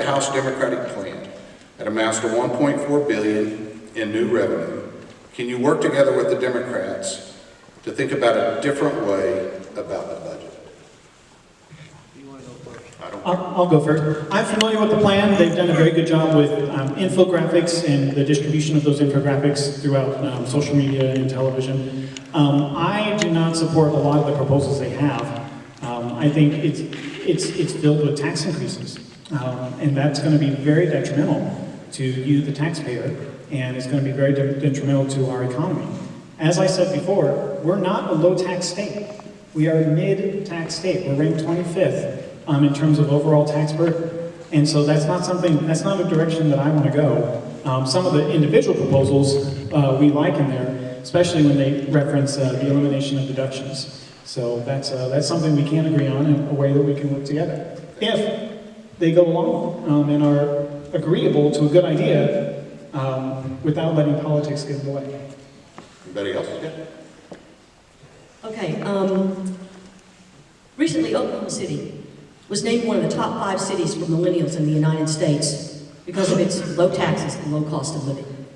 the House Democratic plan that amounts to 1.4 billion in new revenue, can you work together with the Democrats to think about a different way about the budget? I don't I'll, I'll go first. I'm familiar with the plan. They've done a very good job with um, infographics and the distribution of those infographics throughout um, social media and television. Um, I do not support a lot of the proposals they have. Um, I think it's, it's, it's filled with tax increases. Um, and that's going to be very detrimental to you, the taxpayer, and it's going to be very de- detrimental to our economy. As I said before, we're not a low-tax state. We are a mid-tax state. We're ranked 25th um, in terms of overall tax burden. And so that's not something, that's not a direction that I want to go. Um, some of the individual proposals uh, we like in there, especially when they reference uh, the elimination of deductions. So that's, uh, that's something we can agree on in a way that we can work together. If they go along um, and are agreeable to a good idea um, without letting politics get in the way. Anybody else? Yeah. Okay, um, recently Oklahoma City was named one of the top five cities for millennials in the United States because of its low taxes and low cost of living.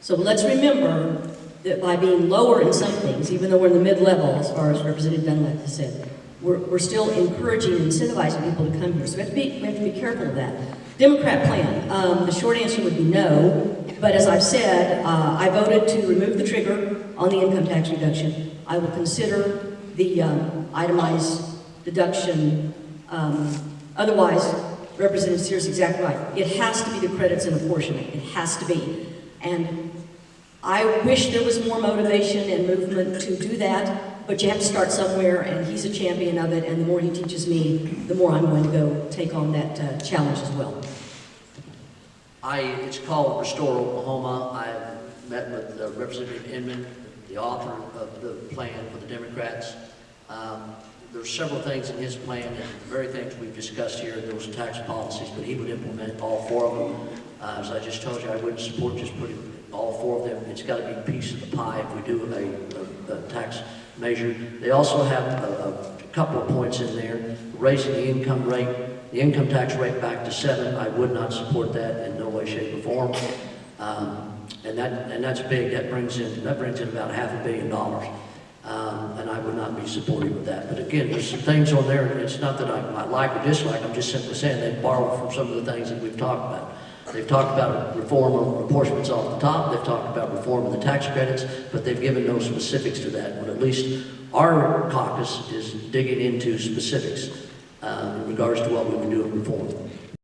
So let's remember that by being lower in some things, even though we're in the mid-level, as far as Representative Dunlap has said, we're, we're still encouraging and incentivizing people to come here. So we have to be, we have to be careful of that. Democrat plan, um, the short answer would be no, but as I've said, uh, I voted to remove the trigger on the income tax reduction. I will consider the um, itemized deduction. Um, otherwise, Representative Sears is exactly right. It has to be the credits and apportionment. It has to be. And I wish there was more motivation and movement to do that, but you have to start somewhere, and he's a champion of it, and the more he teaches me, the more I'm going to go take on that uh, challenge as well. I, it's called Restore Oklahoma. I've met with uh, Representative Inman, the author of the plan for the Democrats. Um, there's several things in his plan, and the very things we've discussed here, those tax policies, but he would implement all four of them. Uh, as I just told you, I wouldn't support just putting all four of them. It's got to be a piece of the pie if we do a, a, tax measure. They also have a, a couple of points in there, raising the income rate, the income tax rate back to seven. I would not support that in no way, shape, or form. Um, and that and that's big. That brings in that brings in about half a billion dollars. Um, and I would not be supportive of that. But again, there's some things on there. It's not that I, I like or dislike. I'm just simply saying they borrowed from some of the things that we've talked about. They've talked about reform of apportionments off the top. They've talked about reform of the tax credits, but they've given no specifics to that. But at least our caucus is digging into specifics uh, in regards to what we can do in reform.